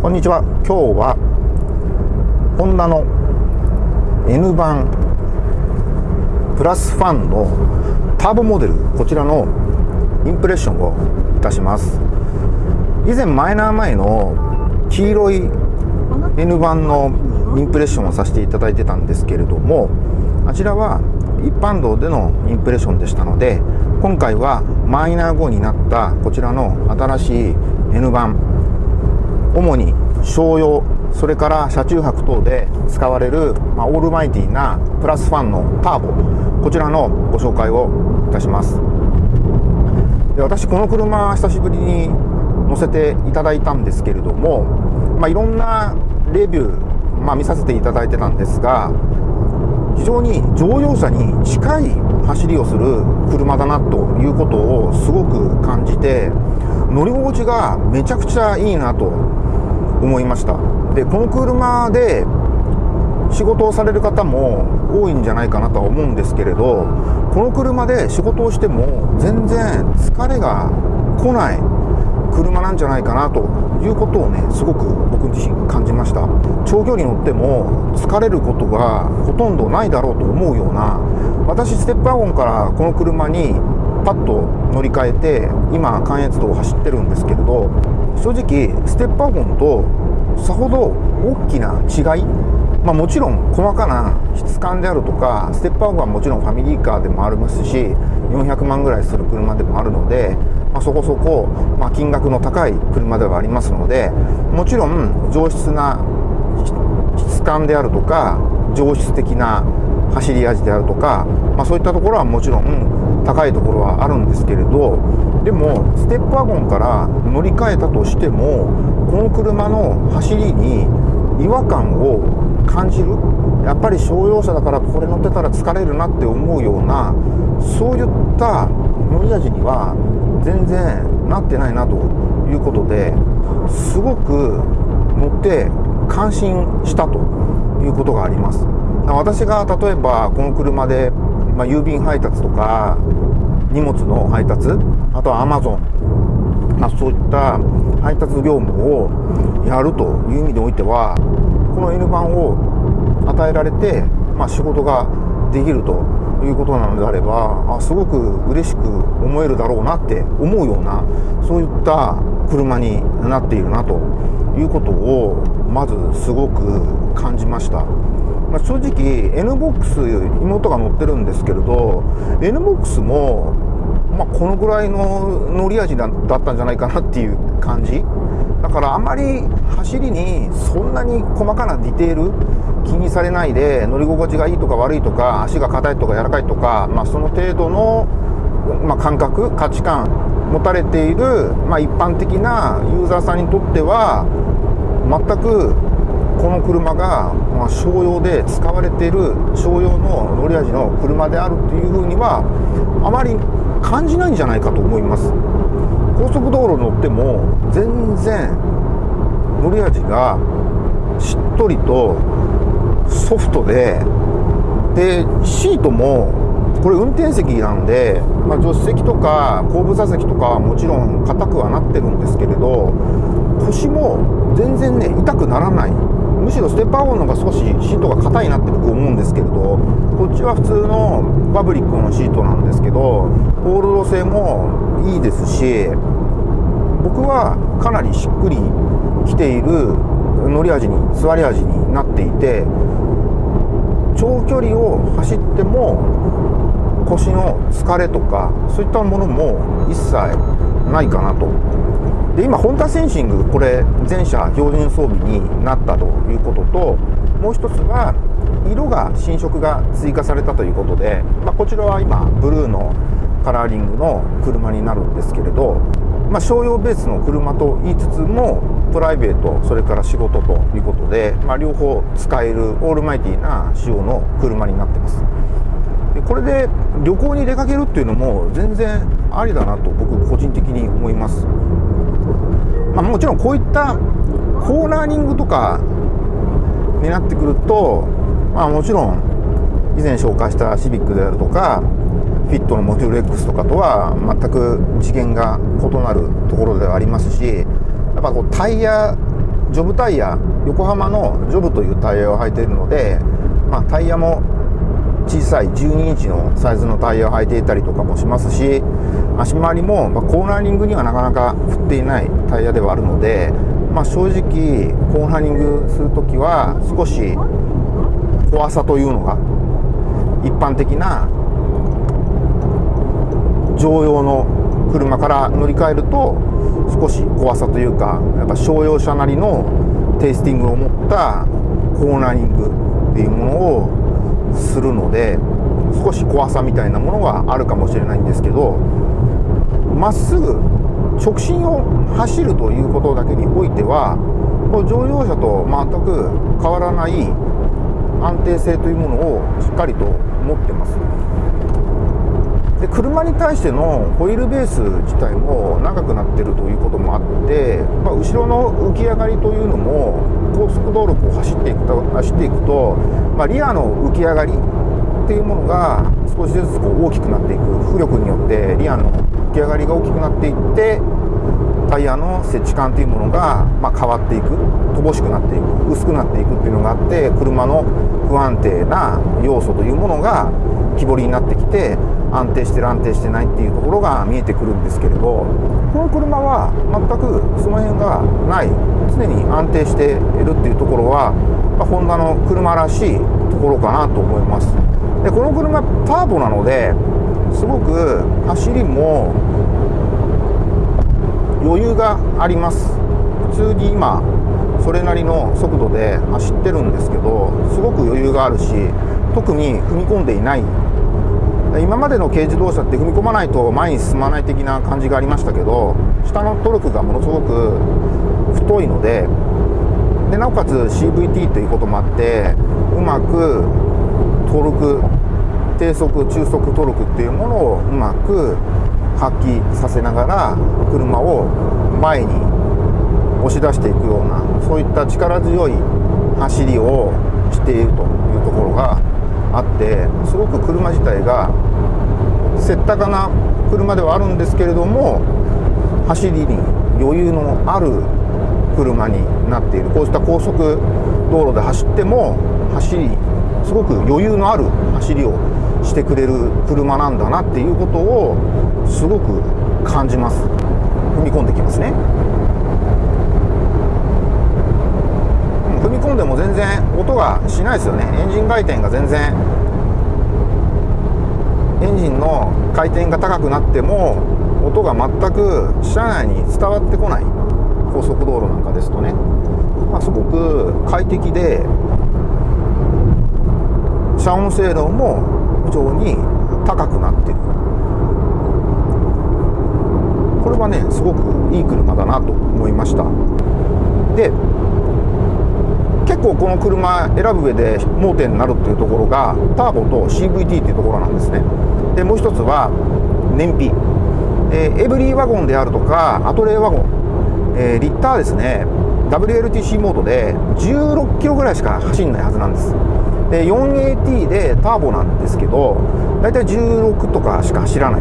こんにちは。今日はホンダの N 版プラスファンのターボモデルこちらのインプレッションをいたします。以前マイナー前の黄色い N 版のインプレッションをさせていただいてたんですけれどもあちらは一般道でのインプレッションでしたので今回はマイナー後になったこちらの新しい N 版主に商用それから車中泊等で使われる、まあ、オールマイティーなプラスファンのターボ。こちらのご紹介をいたします。で私この車久しぶりに乗せていただいたんですけれども、まあ、いろんなレビュー、まあ、見させていただいてたんですが非常に乗用車に近い走りをする車だなということをすごく感じて乗り心地がめちゃくちゃいいなと思いました。でこの車で仕事をされる方も多いんじゃないかなとは思うんですけれどこの車で仕事をしても全然疲れが来ない車なんじゃないかなということをねすごく僕自身感じました。長距離乗っても疲れることがほとんどないだろうと思うような私ステップワゴンからこの車にパッと乗り換えて今関越道を走ってるんですけれど正直ステップワゴンとさほど大きな違いまあ、もちろん細かな質感であるとかステップワゴンはもちろんファミリーカーでもありますし400万ぐらいする車でもあるので、まあ、そこそこ、まあ、金額の高い車ではありますのでもちろん上質な質感であるとか上質的な走り味であるとか、まあ、そういったところはもちろん高いところはあるんですけれどでもステップワゴンから乗り換えたとしてもこの車の走りに違和感を感じる。やっぱり商用車だからこれ乗ってたら疲れるなって思うようなそういった乗り味には全然なってないなということですごく乗って感心したということがあります。私が例えばこの車でまあ、郵便配達とか荷物の配達あとはアマゾン、まあ、そういった配達業務をやるという意味においてはこの N 版を与えられて、まあ、仕事ができるということなのであればあすごく嬉しく思えるだろうなって思うようなそういった車になっているなということをまずすごく感じました。まあ、正直 NBOX 妹が乗ってるんですけれど NBOX も、まあ、このぐらいの乗り味だったんじゃないかなっていう感じ。だからあまり走りにそんなに細かなディテール気にされないで乗り心地がいいとか悪いとか足が硬いとか柔らかいとか、まあ、その程度の、まあ、感覚価値観持たれている、まあ、一般的なユーザーさんにとっては全くこの車が、まあ、商用で使われている商用の乗り味の車であるというふうにはあまり感じないんじゃないかと思います。高速道路乗っても全然乗り味がしっとりとソフトででシートもこれ運転席なんで、まあ、助手席とか後部座席とかはもちろん硬くはなってるんですけれど腰も全然ね痛くならない。むしろステップワゴンの方が少しシートが硬いなって僕思うんですけれどこっちは普通のファブリックのシートなんですけどホールド性もいいですし僕はかなりしっくりきている乗り味に座り味になっていて長距離を走っても腰の疲れとかそういったものも一切ないかなとで今ホンダセンシングこれ全車標準装備になったということともう一つは色が新色が追加されたということで、まあ、こちらは今ブルーのカラーリングの車になるんですけれど、まあ、商用ベースの車と言いつつもプライベートそれから仕事ということで、まあ、両方使えるオールマイティな仕様の車になってます。でこれで旅行に出かけるっていうのも全然ありだなと僕個人的に思います。まあ、もちろんこういったコーナーニングとかになってくると、まあ、もちろん以前紹介したシビックであるとかフィットのモデル X とかとは全く次元が異なるところではありますしやっぱこうタイヤジョブタイヤ横浜のジョブというタイヤを履いているので、まあ、タイヤも小さい12インチのサイズのタイヤを履いていたりとかもしますし足回りも、まコーナーリングにはなかなか振っていないタイヤではあるので、まあ、正直コーナーリングする時は少し怖さというのが一般的な乗用の車から乗り換えると少し怖さというかやっぱ商用車なりのテイスティングを持ったコーナーリングっていうものをするので少し怖さみたいなものがあるかもしれないんですけどまっすぐ直進を走るということだけにおいては乗用車と全く変わらない安定性というものをしっかりと持ってます。で車に対してのホイールベース自体も長くなってるということもあって、まあ、後ろの浮き上がりというのも高速道路を走っていくと走っていくと、まあ、リアの浮き上がりっていうものが少しずつこう大きくなっていく。浮力によってリアの浮き上がりが大きくなっていってタイヤの接地感というものが、ま変わっていく。乏しくなっていく。薄くなっていくっていうのがあって車の不安定な要素というものが木彫りになってきて安定してる安定してないっていうところが見えてくるんですけれどこの車は全くその辺がない。常に安定しているっていうところは、まあ、ホンダの車らしいところかなと思います。でこの車ターボなのですごく走りも余裕があります。普通に今それなりの速度で走ってるんですけどすごく余裕があるし特に踏み込んでいない今までの軽自動車って踏み込まないと前に進まない的な感じがありましたけど下のトルクがものすごく太いのででなおかつ CVT ということもあってうまくトルク低速中速トルクっていうものをうまく発揮させながら車を前に押し出していくようなそういった力強い走りをしているというところがあってすごく車自体がせったかな車ではあるんですけれども走りに余裕のある車になっている。こうした高速道路で走っても走りすごく余裕のある走りをしてくれる車なんだなっていうことをすごく感じます。踏み込んできますね踏み込んでも全然音がしないですよね。エンジン回転が全然。エンジンの回転が高くなっても音が全く車内に伝わってこない。高速道路なんかですとね、まあ、すごく快適で遮音性能も非常に高くなってる。これはねすごくいい車だなと思いました。で結構この車選ぶ上で盲点になるっていうところがターボと CVT っていうところなんですね。でもう一つは燃費、えー、エブリーワゴンであるとかアトレーワゴン、えー、リッターですね。WLTC モードで16キロぐらいしか走んないはずなんです。で 4AT でターボなんですけど大体16とかしか走らない。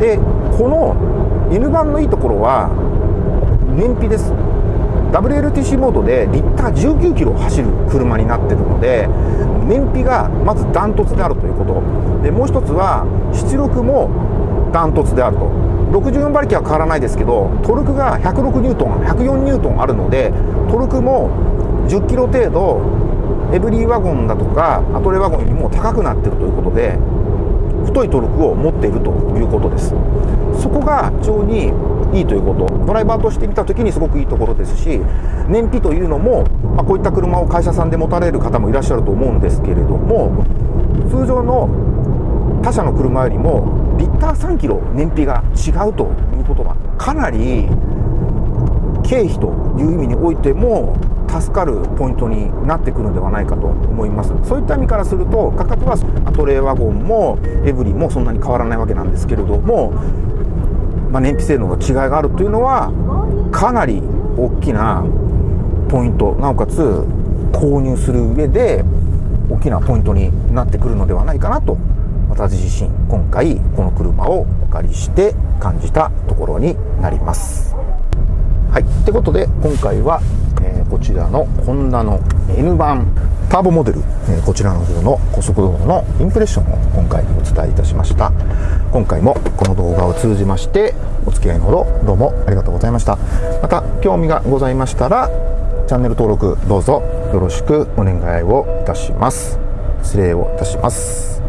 でこの N 版のいいところは燃費です。WLTC モードでリッター19キロ走る車になってるので燃費がまずダントツであるということ。でもう一つは出力もダントツであると。64馬力は変わらないですけどトルクが106ニュートン104ニュートンあるのでトルクも10キロ程度エブリーワゴンだとかアトレワゴンよりも高くなってるということで太いトルクを持っているということです。そこが非常にいいということ。ドライバーとして見た時にすごくいいところですし燃費というのも、まあ、こういった車を会社さんで持たれる方もいらっしゃると思うんですけれども通常の他社の車よりもリッター3キロ燃費が違うということはかなり経費という意味においても助かるポイントになってくるのではないかと思いますそういった意味からすると価格はアトレーワゴンもエブリもそんなに変わらないわけなんですけれども、まあ、燃費性能の違いがあるというのはかなり大きなポイントなおかつ購入する上で大きなポイントになってくるのではないかなと私自身今回この車をお借りして感じたところになります。はい。ってことで今回は、えー、こちらのホンダの N 版ターボモデル、えー、こちらの方の高速道路のインプレッションを今回お伝えいたしました。今回もこの動画を通じましてお付き合いのほどどうもありがとうございました。また興味がございましたらチャンネル登録どうぞよろしくお願いをいたします。失礼をいたします。